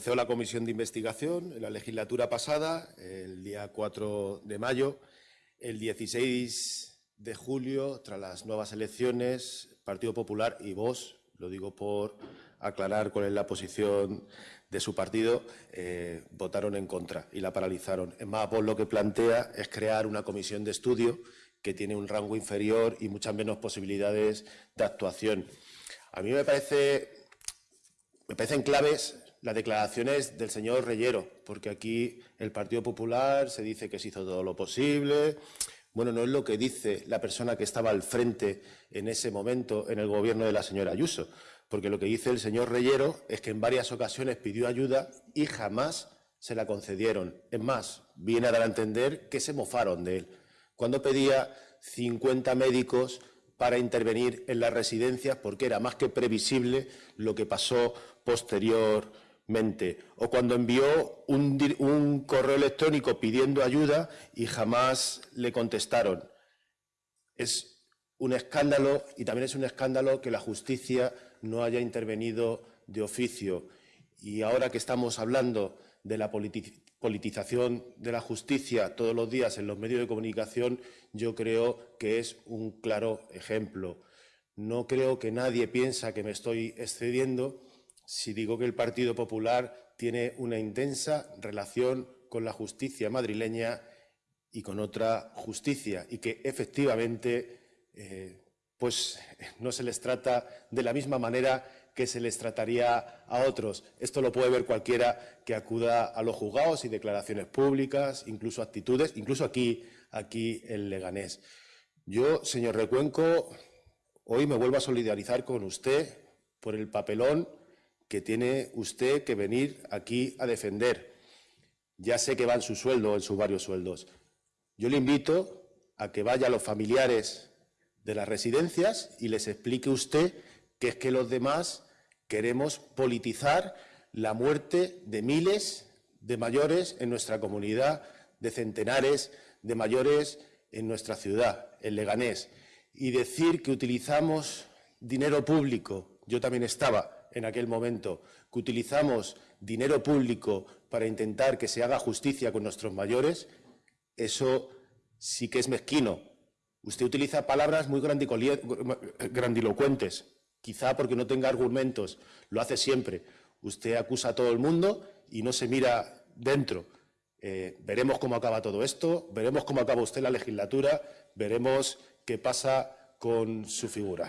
Comenzó la comisión de investigación en la legislatura pasada, el día 4 de mayo. El 16 de julio, tras las nuevas elecciones, Partido Popular y vos, lo digo por aclarar cuál es la posición de su partido, eh, votaron en contra y la paralizaron. Es más, vos lo que plantea es crear una comisión de estudio que tiene un rango inferior y muchas menos posibilidades de actuación. A mí me parece me parecen claves las declaraciones del señor Reyero, porque aquí el Partido Popular se dice que se hizo todo lo posible. Bueno, no es lo que dice la persona que estaba al frente en ese momento en el gobierno de la señora Ayuso, porque lo que dice el señor Reyero es que en varias ocasiones pidió ayuda y jamás se la concedieron. Es más, viene a dar a entender que se mofaron de él. Cuando pedía 50 médicos para intervenir en las residencias porque era más que previsible lo que pasó O cuando envió un, correo electrónico pidiendo ayuda y jamás le contestaron. Es un escándalo y también es un escándalo que la justicia no haya intervenido de oficio. Y ahora que estamos hablando de la politización de la justicia todos los días en los medios de comunicación, yo creo que es un claro ejemplo. No creo que nadie piensa que me estoy excediendo si digo que el Partido Popular tiene una intensa relación con la justicia madrileña y con otra justicia y que efectivamente eh, pues no se les trata de la misma manera que se les trataría a otros. Esto lo puede ver cualquiera que acuda a los juzgados y declaraciones públicas, incluso actitudes, incluso aquí, aquí en Leganés. Yo, señor Recuenco, hoy me vuelvo a solidarizar con usted por el papelón que tiene usted que venir aquí a defender. Ya sé que va en su sueldo, en sus varios sueldos. Yo le invito a que vaya a los familiares de las residencias y les explique usted que es que los demás queremos politizar la muerte de miles de mayores en nuestra comunidad, de centenares de mayores en nuestra ciudad, en Leganés, y decir que utilizamos dinero público, yo también estaba en aquel momento, que utilizamos dinero público para intentar que se haga justicia con nuestros mayores, eso sí que es mezquino. Usted utiliza palabras muy grandilocuentes quizá porque no tenga argumentos, lo hace siempre. Usted acusa a todo el mundo y no se mira dentro. Eh, veremos cómo acaba todo esto, veremos cómo acaba usted la legislatura, veremos qué pasa con su figura.